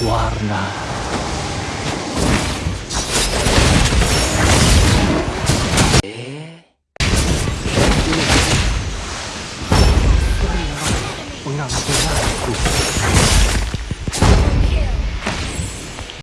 warna. Eh? Ini mengampuni.